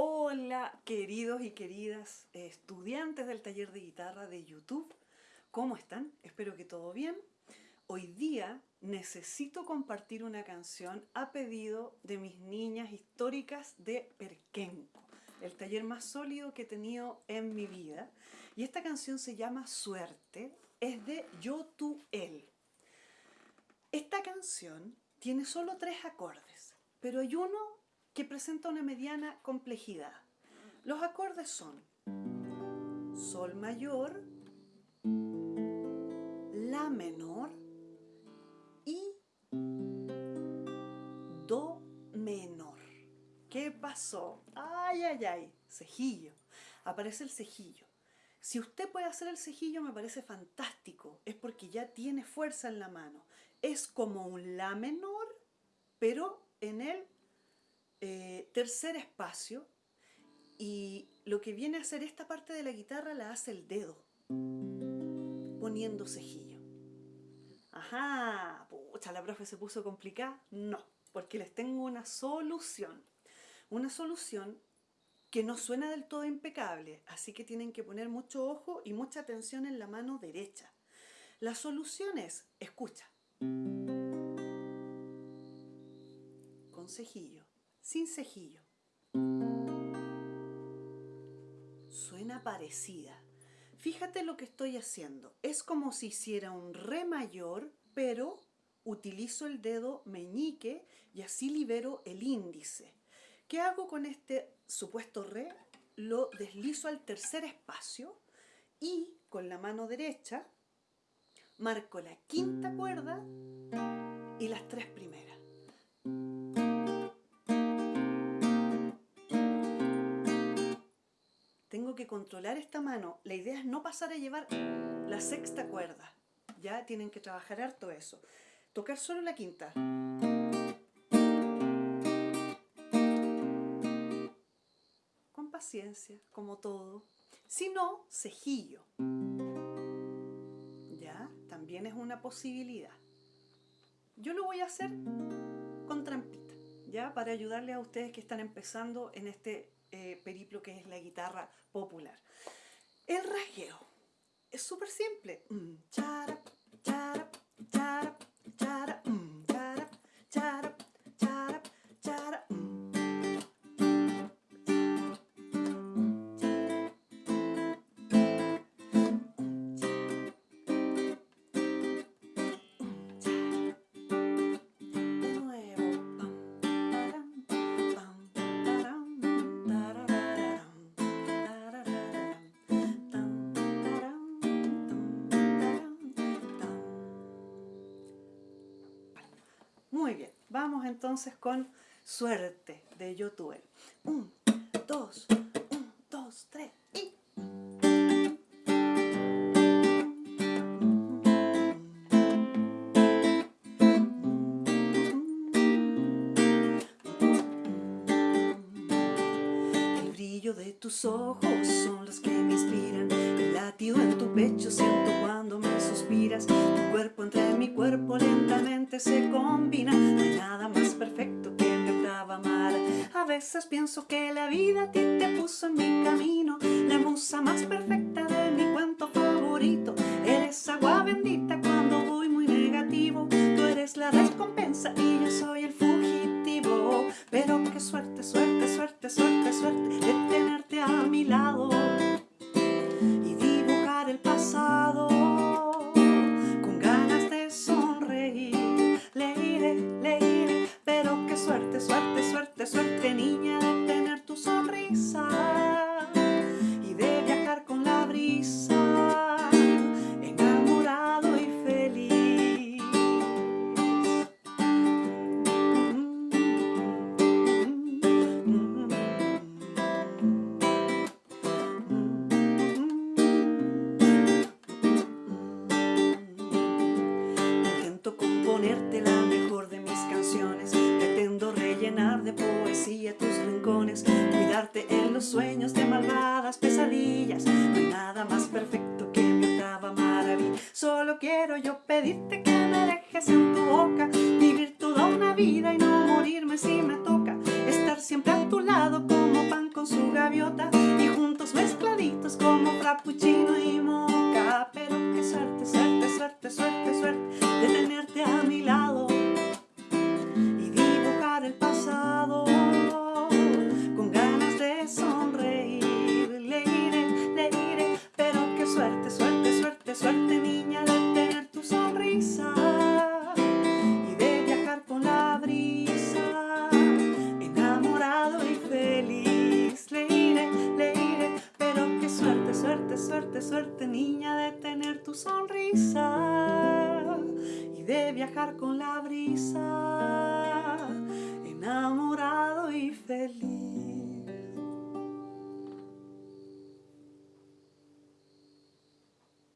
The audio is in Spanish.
Hola queridos y queridas estudiantes del taller de guitarra de YouTube, ¿cómo están? Espero que todo bien. Hoy día necesito compartir una canción a pedido de mis niñas históricas de Perquenco, el taller más sólido que he tenido en mi vida. Y esta canción se llama Suerte, es de Yo, Tú, Él. Esta canción tiene solo tres acordes, pero hay uno que presenta una mediana complejidad. Los acordes son Sol mayor, La menor y Do menor. ¿Qué pasó? Ay, ay, ay, cejillo. Aparece el cejillo. Si usted puede hacer el cejillo me parece fantástico, es porque ya tiene fuerza en la mano. Es como un La menor, pero en el eh, tercer espacio y lo que viene a hacer esta parte de la guitarra la hace el dedo, poniendo cejillo. Ajá, pucha, la profe se puso complicada. No, porque les tengo una solución. Una solución que no suena del todo impecable, así que tienen que poner mucho ojo y mucha atención en la mano derecha. La solución es, escucha, con cejillo, sin cejillo. Suena parecida. Fíjate lo que estoy haciendo. Es como si hiciera un re mayor, pero utilizo el dedo meñique y así libero el índice. ¿Qué hago con este supuesto re? Lo deslizo al tercer espacio y con la mano derecha marco la quinta cuerda y las tres primeras. Tengo que controlar esta mano. La idea es no pasar a llevar la sexta cuerda. Ya tienen que trabajar harto eso. Tocar solo la quinta. paciencia, como todo. Si no, cejillo. ¿Ya? También es una posibilidad. Yo lo voy a hacer con trampita, ¿ya? Para ayudarles a ustedes que están empezando en este eh, periplo que es la guitarra popular. El rasgueo es súper simple. Mm, Muy bien, vamos entonces con Suerte de Yotuel. Un, dos, un, dos, tres y... El brillo de tus ojos son los que me inspiran. El latido en tu pecho siento cuando me suspiras. Tu cuerpo entre mi cuerpo lentamente se combina veces pienso que la vida a ti te puso en mi camino. La musa más perfecta de mi cuento favorito. Eres agua bendita cuando voy muy negativo. Tú eres la recompensa y yo soy el fugitivo. Pero qué suerte, suerte, suerte, suerte, suerte, suerte Niña de tener tu sonrisa En los sueños de malvadas pesadillas. No hay nada más perfecto que mi octava maravilla. Solo quiero yo pedirte que me dejes en tu boca Vivir toda una vida y no morirme si me toca. Estar siempre a tu lado como pan con su gaviota y juntos mezcladitos como frappuccino y moca. Y de viajar con la brisa,